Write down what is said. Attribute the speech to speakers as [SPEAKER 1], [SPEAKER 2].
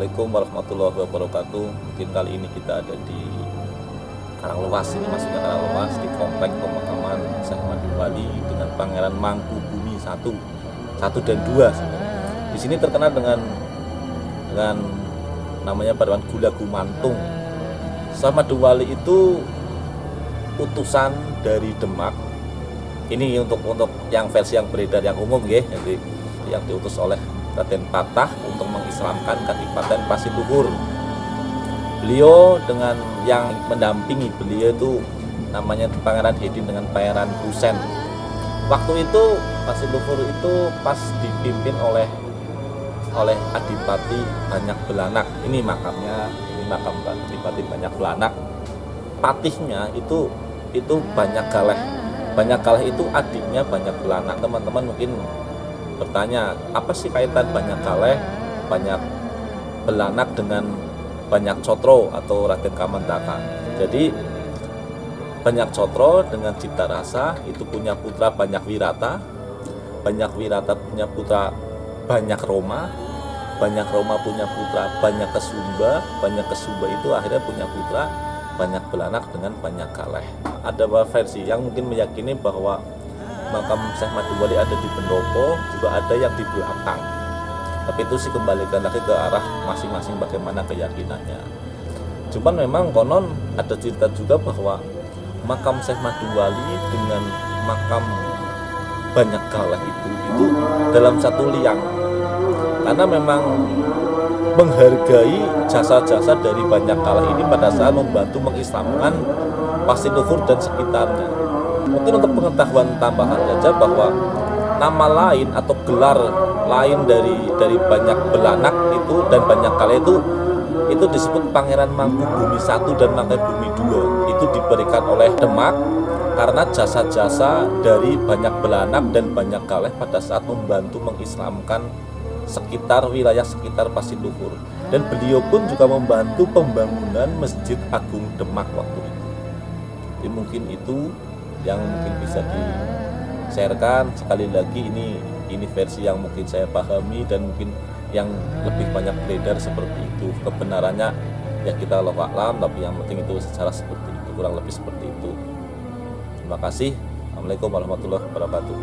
[SPEAKER 1] Assalamualaikum warahmatullahi wabarakatuh. Mungkin kali ini kita ada di Karanglewas ini masuknya Karanglewas di komplek pemakaman Syekh Madu Wali dengan Pangeran Mangkubumi satu, satu dan dua. sebenarnya. Di sini terkenal dengan dengan namanya paduan gula gumantung. Syekh Madu Wali itu utusan dari Demak. Ini untuk untuk yang versi yang beredar yang umum ya, jadi yang diutus oleh Raden Patah untuk mengislamkan Kadipaten Pasiluhur. Beliau dengan yang mendampingi beliau itu namanya Pangeran Hedin dengan Pangeran Husen. Waktu itu Pasiluhur itu pas dipimpin oleh oleh Adipati Banyak Belanak. Ini makamnya, ini makam Adipati Banyak Belanak. Patihnya itu itu Banyak Galeh. Banyak Galeh itu adiknya Banyak Belanak. Teman-teman mungkin bertanya apa sih kaitan banyak kaleh banyak belanak dengan banyak cotro atau Raden Kamandaka jadi banyak cotro dengan cipta rasa itu punya putra banyak wirata banyak wirata punya putra banyak Roma banyak Roma punya putra banyak kesumba banyak kesumba itu akhirnya punya putra banyak belanak dengan banyak kaleh. Ada versi yang mungkin meyakini bahwa makam Syekh Madu Wali ada di pendopo juga ada yang di belakang tapi itu sih kembalikan lagi ke arah masing-masing bagaimana keyakinannya. Cuman memang konon ada cerita juga bahwa makam Syekh Madu Wali dengan makam banyak kalah itu itu dalam satu liang. Karena memang menghargai jasa-jasa dari banyak kalah ini pada saat membantu mengislamkan Pasiluhur dan sekitarnya. Mungkin untuk pengetahuan tambahan saja bahwa nama lain atau gelar lain dari dari banyak belanak itu dan banyak kali itu itu disebut Pangeran Mangkubumi satu dan Mangkubumi dua itu diberikan oleh Demak karena jasa-jasa dari banyak belanak dan banyak kaleh pada saat membantu mengislamkan sekitar wilayah sekitar Pasiluhur dan beliau pun juga membantu pembangunan Masjid Agung Demak waktu itu. Jadi mungkin itu yang mungkin bisa di sharekan. Sekali lagi ini ini versi yang mungkin saya pahami dan mungkin yang lebih banyak beredar seperti itu. Kebenarannya ya kita Allah alam tapi yang penting itu secara seperti itu kurang lebih seperti itu. Terima kasih. Assalamualaikum warahmatullahi wabarakatuh